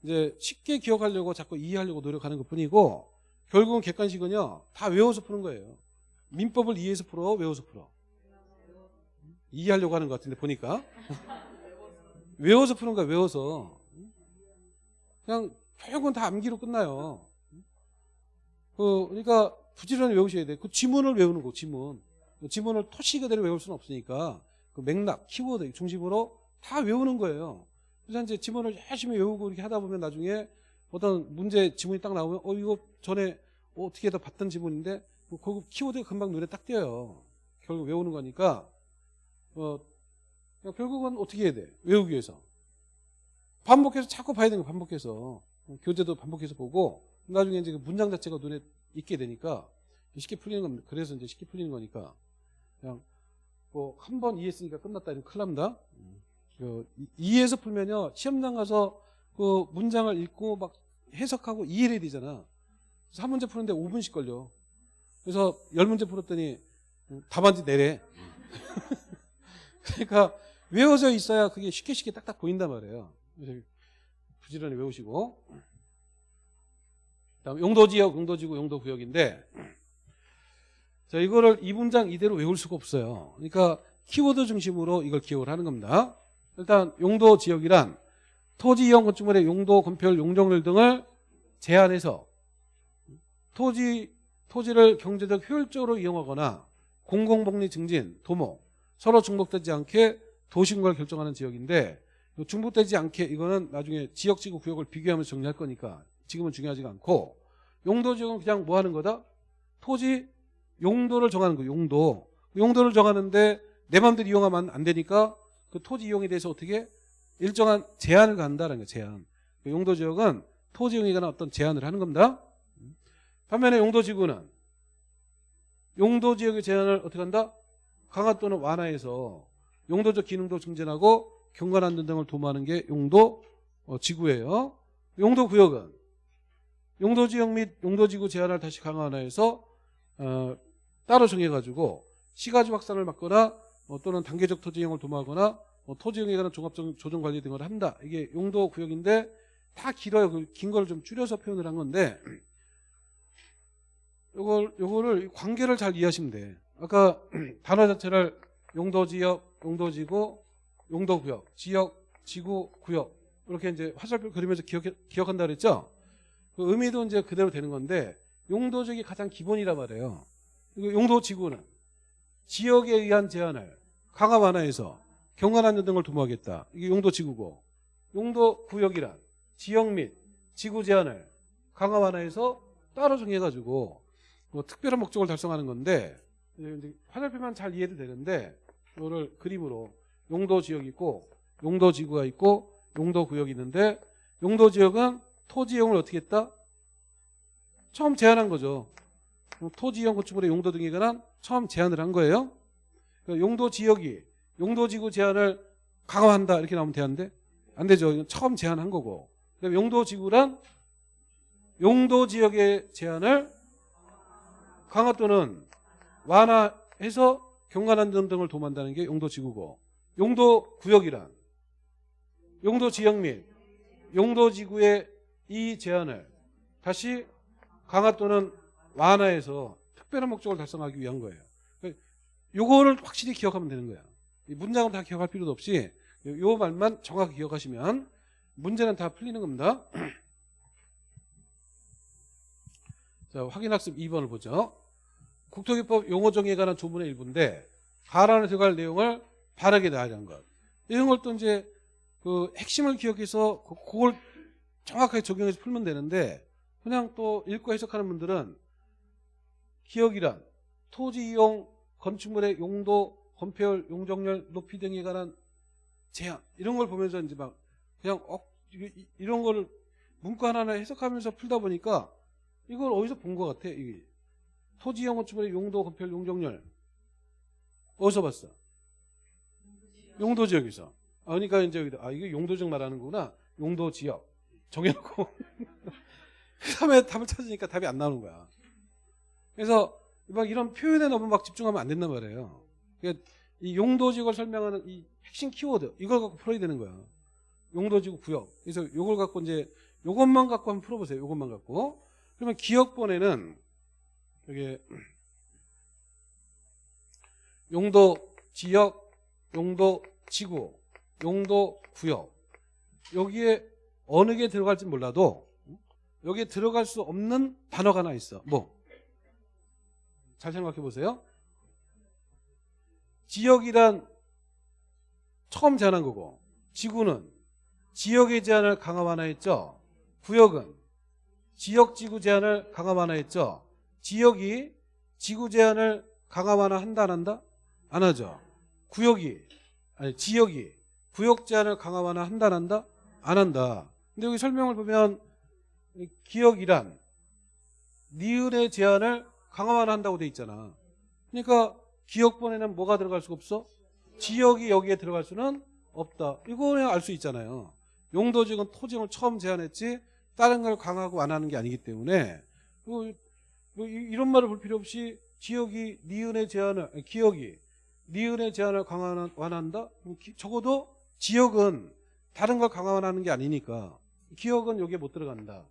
Speaker 1: 이제 쉽게 기억하려고 자꾸 이해하려고 노력하는 것 뿐이고 결국은 객관식은요 다 외워서 푸는 거예요. 민법을 이해해서 풀어 외워서 풀어. 이해하려고 하는 것 같은데 보니까 외워서 푸는 거야 외워서 그냥 결국은 다 암기로 끝나요. 그 그러니까 부지런히 외우셔야 돼. 그 지문을 외우는 거 지문. 그 지문을 토시 그대로 외울 수는 없으니까 그 맥락, 키워드 중심으로 다 외우는 거예요. 그래서 이제 지문을 열심히 외우고 이렇게 하다 보면 나중에 어떤 문제 지문이 딱 나오면 어 이거 전에 어떻게 해서 봤던 지문인데 그 키워드가 금방 눈에 딱 띄어요. 결국 외우는 거니까 어 결국은 어떻게 해야 돼? 외우기 위해서 반복해서 자꾸 봐야 되는 거 반복해서 교재도 반복해서 보고 나중에 이제 그 문장 자체가 눈에 익게 되니까 쉽게 풀리는 겁니다. 그래서 이제 쉽게 풀리는 거니까 그냥 뭐 한 번 이해했으니까 끝났다 이러면 큰일 납니다. 그 이- 이해해서 풀면요 시험장 가서 그 문장을 읽고 막 해석하고 이해를 해야 되잖아. 그래서 한 문제 푸는데 5분씩 걸려. 그래서 열 문제 풀었더니 답안지 내래. 그러니까 외워져 있어야 그게 쉽게 쉽게 딱딱 보인단 말이에요. 부지런히 외우시고. 다음 용도지역, 용도지구, 용도구역인데 자 이거를 이 문장 이대로 외울 수가 없어요. 그러니까 키워드 중심으로 이걸 기억을 하는 겁니다. 일단 용도 지역이란 토지 이용 건축물의 용도, 건폐율, 용적률 등을 제한해서 토지 토지를 경제적 효율적으로 이용하거나 공공복리 증진, 도모 서로 중복되지 않게 도시군을 결정하는 지역인데 중복되지 않게 이거는 나중에 지역지구 구역을 비교하면서 정리할 거니까 지금은 중요하지가 않고 용도지역은 그냥 뭐 하는 거다? 토지 용도를 정하는 거 용도. 용도를 정하는데 내 마음대로 이용하면 안 되니까 그 토지 이용에 대해서 어떻게 일정한 제한을 간다는 거예요 제한. 그 용도 지역은 토지 이용에 관한 어떤 제한을 하는 겁니다. 반면에 용도 지구는 용도 지역의 제한을 어떻게 한다? 강화 또는 완화해서 용도적 기능도 증진하고 경관 안전 등을 도모하는 게 용도 어, 지구예요. 용도 구역은 용도 지역 및 용도 지구 제한을 다시 강화해서 어, 따로 정해가지고 시가지 확산을 막거나 어, 또는 단계적 토지 이용을 도모하거나 어, 토지 이용에 관한 종합적 조정 관리 등을 한다. 이게 용도 구역인데 다 길어요. 그긴걸 좀 줄여서 표현을 한 건데 요걸 요거를 관계를 잘 이해하시면 돼. 아까 단어 자체를 용도 지역, 용도 지구, 용도 구역, 지역, 지구, 구역 이렇게 이제 화살표 그리면서 기억 기억한다 그랬죠? 그 의미도 이제 그대로 되는 건데 용도적이 가장 기본이란 말이에요. 용도 지구는 지역에 의한 제한을 강화 완화해서 경관 안전 등을 도모하겠다. 이게 용도 지구고 용도 구역이란 지역 및 지구 제한을 강화 완화해서 따로 정해가지고 뭐 특별한 목적을 달성하는 건데 화살표만 잘 이해도 되는데 이거를 그림으로 용도 지역이 있고 용도 지구가 있고 용도 구역이 있는데 용도 지역은 토지 이용을 어떻게 했다? 처음 제한한 거죠. 토지 이용 건축물의 용도 등에 관한 처음 제한을 한 거예요. 그러니까 용도 지역이 용도 지구 제한을 강화한다 이렇게 나오면 되는데 안 되죠. 처음 제한한 거고. 그다음에 용도 지구란 용도 지역의 제한을 강화 또는 완화해서 경관 안전 등을 도모한다는 게 용도 지구고 용도 구역이란 용도 지역 및 용도 지구의 이 제한을 다시 강화 또는 완화해서 특별한 목적을 달성하기 위한 거예요. 그러니까 요거를 확실히 기억하면 되는 거야. 이 문장은 다 기억할 필요도 없이 요, 요 말만 정확히 기억하시면 문제는 다 풀리는 겁니다. 자, 확인학습 2번을 보죠. 국토기법 용어정의에 관한 조문의 일부인데 가란에 들어갈 내용을 바르게 나열한 것. 이런 걸 또 이제 그 핵심을 기억해서 그- 그걸 정확하게 적용해서 풀면 되는데 그냥 또 읽고 해석하는 분들은 기억이란 토지 이용 건축물의 용도 건폐율 용적률 높이 등에 관한 제한 이런 걸 보면서 이제 막 그냥 어, 이런 거를 문구 하나하나 해석하면서 풀다 보니까 이걸 어디서 본 것 같아 이게. 토지 이용 건축물의 용도 건폐율 용적률. 어디서 봤어? 용도 지역에서. 아, 그러니까 이제 여기다 아 이게 용도 지역 말하는 거구나. 용도 지역. 정해놓고. 그 다음에 답을 찾으니까 답이 안 나오는 거야. 그래서 막 이런 표현에 너무 막 집중하면 안 된단 말이에요. 그러니까 이 용도지구를 설명하는 이 핵심 키워드 이걸 갖고 풀어야 되는 거야. 용도지구 구역. 그래서 이걸 갖고 이제 요것만 갖고 한번 풀어보세요. 요것만 갖고. 그러면 기억본에는 여기 용도 지역, 용도 지구, 용도 구역 여기에 어느 게 들어갈지 몰라도 여기에 들어갈 수 없는 단어가 하나 있어. 뭐? 잘 생각해 보세요. 지역이란 처음 제한한 거고 지구는 지역의 제한을 강화 완화했죠. 구역은 지역 지구 제한을 강화 완화했죠. 지역이 지구 제한을 강화 완화한다 안 한다? 안 하죠. 구역이 아니 지역이 구역 제한을 강화 완화한다 안 한다? 안 한다. 근데 여기 설명을 보면 이 기억이란 니은의 제한을 강화 완화한다고 돼 있잖아. 그러니까 기억본에는 뭐가 들어갈 수가 없어? 지역이 여기에 들어갈 수는 없다. 이거 그냥 알수 있잖아요. 용도지역은 토지를 처음 제한했지 다른 걸 강화하고 완화하는 게 아니기 때문에 뭐, 뭐 이- 이런 말을 볼 필요 없이 지역이 니은의 제한을 기억이 니은의 제한을 강화 완화한다? 그럼 기- 적어도 지역은 다른 걸 강화하는 게 아니니까 기억은 여기에 못 들어간다.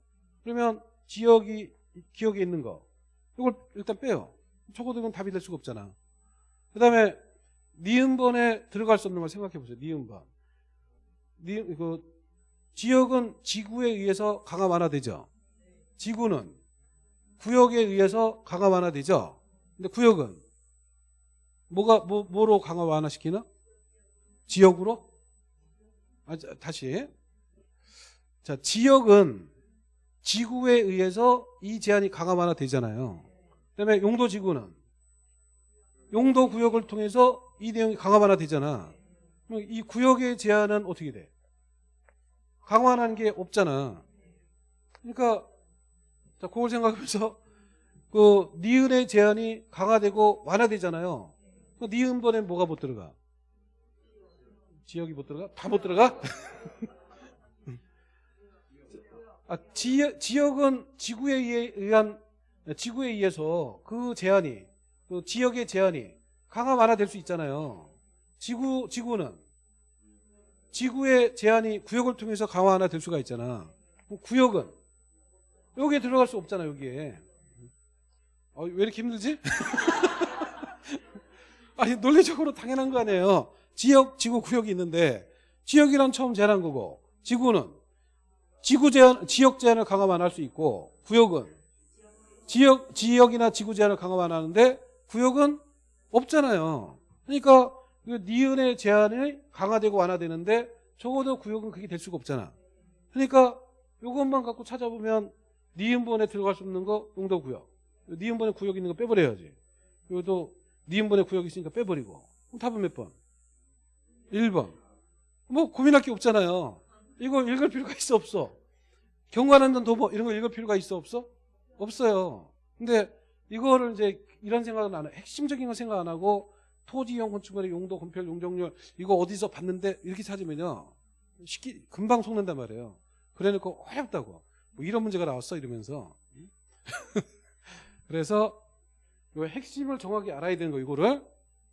Speaker 1: 그러면 지역이 기억에 있는 거 이걸 일단 빼요. 적어도 이건 답이 될 수가 없잖아. 그 다음에 니은번에 들어갈 수 없는 걸 생각해 보세요. 니은번. 니, 그 지역은 지구에 의해서 강화 완화되죠. 지구는 구역에 의해서 강화 완화되죠. 근데 구역은 뭐가 뭐, 뭐로 강화 완화시키나? 지역으로? 아, 자, 다시. 자, 지역은 지구에 의해서 이 제한이 강화 완화되잖아요. 그다음에 용도 지구는 용도 구역을 통해서 이 내용이 강화 완화되잖아. 그럼 이 구역의 제한은 어떻게 돼? 강화하는 게 없잖아. 그러니까 자, 그걸 생각하면서 그 니은의 제한이 강화되고 완화되잖아요. 그 니은 번에 뭐가 못 들어가? 지역이 못 들어가? 다 못 들어가? 아, 지역, 지역은 지구에 의한 지구에 의해서 그 제한이 그 지역의 제한이 강화 완화될 수 있잖아요. 지구 지구는 지구의 제한이 구역을 통해서 강화 완화될 수가 있잖아. 구역은 여기에 들어갈 수 없잖아 여기에. 어, 왜 이렇게 힘들지? 아니 논리적으로 당연한 거 아니에요. 지역, 지구, 구역이 있는데 지역이란 처음 제한한 거고 지구는 지구 제한, 지역 제한을 강화 완화할 수 있고 구역은 지역, 지역이나 지구 제한을 강화 완화하는데 구역은 없잖아요. 그러니까 그 니은의 제한이 강화되고 완화되는데 적어도 구역은 그게 될 수가 없잖아. 그러니까 이것만 갖고 찾아보면 니은번에 들어갈 수 없는 거 용도 구역. 니은번에 구역 있는 거 빼버려야지. 이것도 니은번에 구역 있으니까 빼버리고. 그럼 답은 몇 번? 1번. 뭐 고민할 게 없잖아요. 이거 읽을 필요가 있어 없어? 경관한전 도보 이런 거 읽을 필요가 있어 없어? 없어요. 근데 이거를 이제 이런 생각은 안 해. 핵심적인 거 생각 안 하고 토지형 건축물의 용도, 건폐율, 용적률 이거 어디서 봤는데 이렇게 찾으면요. 쉽게 금방 속는단 말이에요. 그래놓고 어렵다고. 뭐 이런 문제가 나왔어 이러면서. 그래서 요 핵심을 정확히 알아야 되는 거 이거를.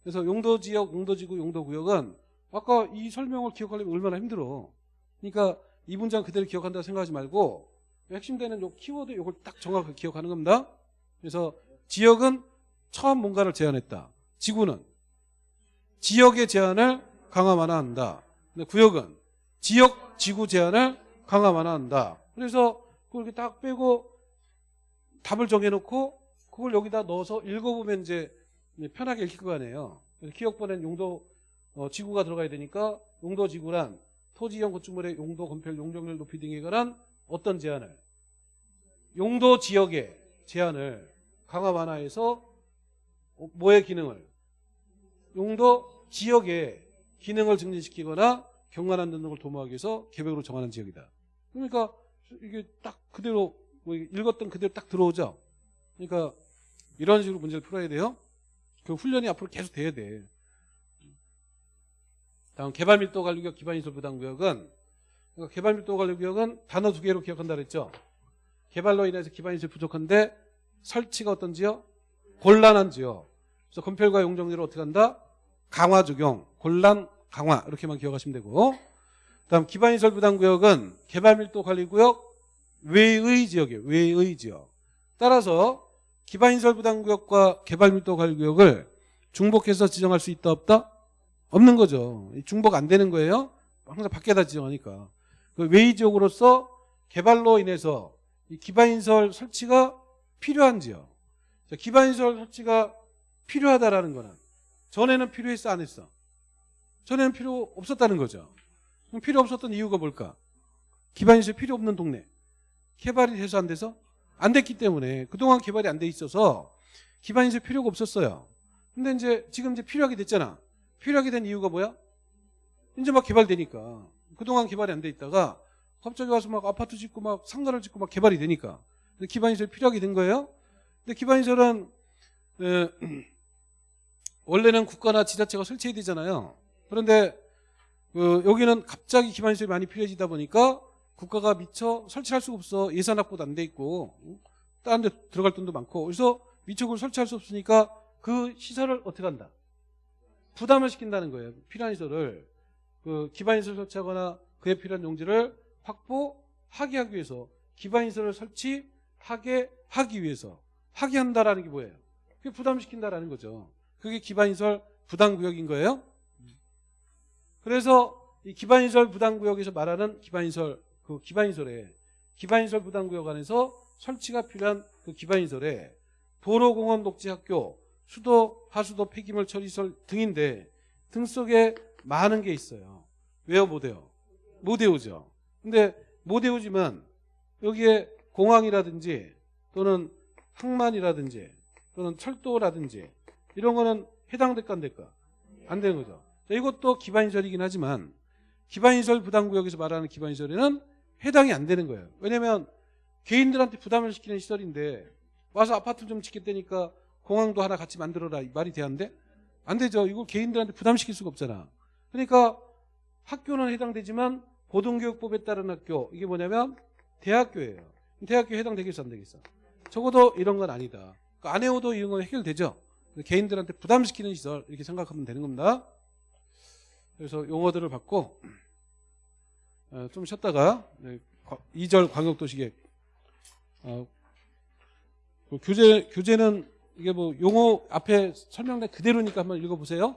Speaker 1: 그래서 용도 지역, 용도 지구, 용도 구역은 아까 이 설명을 기억하려면 얼마나 힘들어. 그러니까 이 문장 그대로 기억한다고 생각하지 말고 핵심되는 요 키워드 요걸 딱 정확하게 기억하는 겁니다. 그래서 지역은 처음 뭔가를 제한했다. 지구는 지역의 제한을 강화 완화한다. 근데 구역은 지역 지구 제한을 강화 완화한다. 그래서 그걸 이렇게 딱 빼고 답을 정해놓고 그걸 여기다 넣어서 읽어보면 이제 편하게 읽힐 거 아니에요. 기억번엔 용도 어, 지구가 들어가야 되니까 용도 지구란 토지형 건축물의 용도 건폐율 용적률 높이 등에 관한 어떤 제한을 용도 지역의 제한을 강화 완화해서 어, 뭐의 기능을 용도 지역의 기능을 증진시키거나 경관한 등을 도모하기 위해서 계획으로 정하는 지역이다. 그러니까 이게 딱 그대로 뭐 읽었던 그대로 딱 들어오죠. 그러니까 이런 식으로 문제를 풀어야 돼요. 그 훈련이 앞으로 계속 돼야 돼. 다음 개발밀도 관리구역 기반시설 부담구역은 그러니까 개발밀도 관리구역은 단어 두 개로 기억한다 그랬죠. 개발로 인해서 기반시설 부족한데 설치가 어떤지요? 곤란한지요. 그래서 건폐율과 용적률을 어떻게 한다? 강화 적용, 곤란 강화 이렇게만 기억하시면 되고 다음 기반시설 부담구역은 개발밀도 관리구역 외의 지역이에요. 외의 지역. 따라서 기반시설 부담구역과 개발밀도 관리구역을 중복해서 지정할 수 있다 없다? 없는 거죠. 중복 안 되는 거예요. 항상 밖에다 지정하니까. 그 외의 지역으로서 개발로 인해서 이 기반시설 설치가 필요한 지역. 자, 기반시설 설치가 필요하다라는 거는 전에는 필요했어 안 했어? 전에는 필요 없었다는 거죠. 그럼 필요 없었던 이유가 뭘까? 기반시설 필요 없는 동네. 개발이 돼서 안 돼서? 안 됐기 때문에 그동안 개발이 안 돼 있어서 기반시설 필요가 없었어요. 근데 이제 지금 이제 필요하게 됐잖아. 필요하게 된 이유가 뭐야? 이제 막 개발되니까. 그동안 개발이 안 돼 있다가 갑자기 와서 막 아파트 짓고 막 상가를 짓고 막 개발이 되니까. 기반시설이 필요하게 된 거예요. 근데 기반시설은 에, 원래는 국가나 지자체가 설치해야 되잖아요. 그런데 그 여기는 갑자기 기반시설이 많이 필요해지다 보니까 국가가 미처 설치할 수가 없어. 예산 확보도 안 돼 있고 다른 데 들어갈 돈도 많고 그래서 미처 그걸 설치할 수 없으니까 그 시설을 어떻게 한다? 부담을 시킨다는 거예요. 필요한 시설을 그 기반시설 설치하거나 그에 필요한 용지를 확보하게 하기 위해서 기반시설을 설치하게 하기 위해서 하게 한다라는 게 뭐예요? 그게 부담시킨다라는 거죠. 그게 기반시설 부담구역인 거예요. 그래서 이 기반시설 부담구역에서 말하는 기반시설 그 기반시설에 기반시설 부담구역 안에서 설치가 필요한 그 기반시설에 도로공원 녹지학교 수도 하수도 폐기물 처리시설 등인데 등 속에 많은 게 있어요. 왜요 못 외워? 못 외우죠. 근데 못 외우지만 여기에 공항이라든지 또는 항만이라든지 또는 철도라든지 이런 거는 해당될까 안 될까? 안 되는 거죠. 자, 이것도 기반시설이긴 하지만 기반시설 부담구역에서 말하는 기반시설에는 해당이 안 되는 거예요. 왜냐하면 개인들한테 부담을 시키는 시설인데 와서 아파트 좀 짓겠다니까 공항도 하나 같이 만들어라 이 말이 돼안돼? 안 되죠. 이거 개인들한테 부담시킬 수가 없잖아. 그러니까 학교는 해당되지만 고등교육법에 따른 학교 이게 뭐냐면 대학교예요. 대학교 해당되겠어 안 되겠어? 적어도 이런 건 아니다. 그안 해오도 이런 건 해결되죠. 개인들한테 부담시키는 시설 이렇게 생각하면 되는 겁니다. 그래서 용어들을 받고 어, 좀 쉬었다가 2절 광역도시계획 어, 그 교재 교재는 이게 뭐 용어 앞에 설명된 그대로니까 한번 읽어보세요.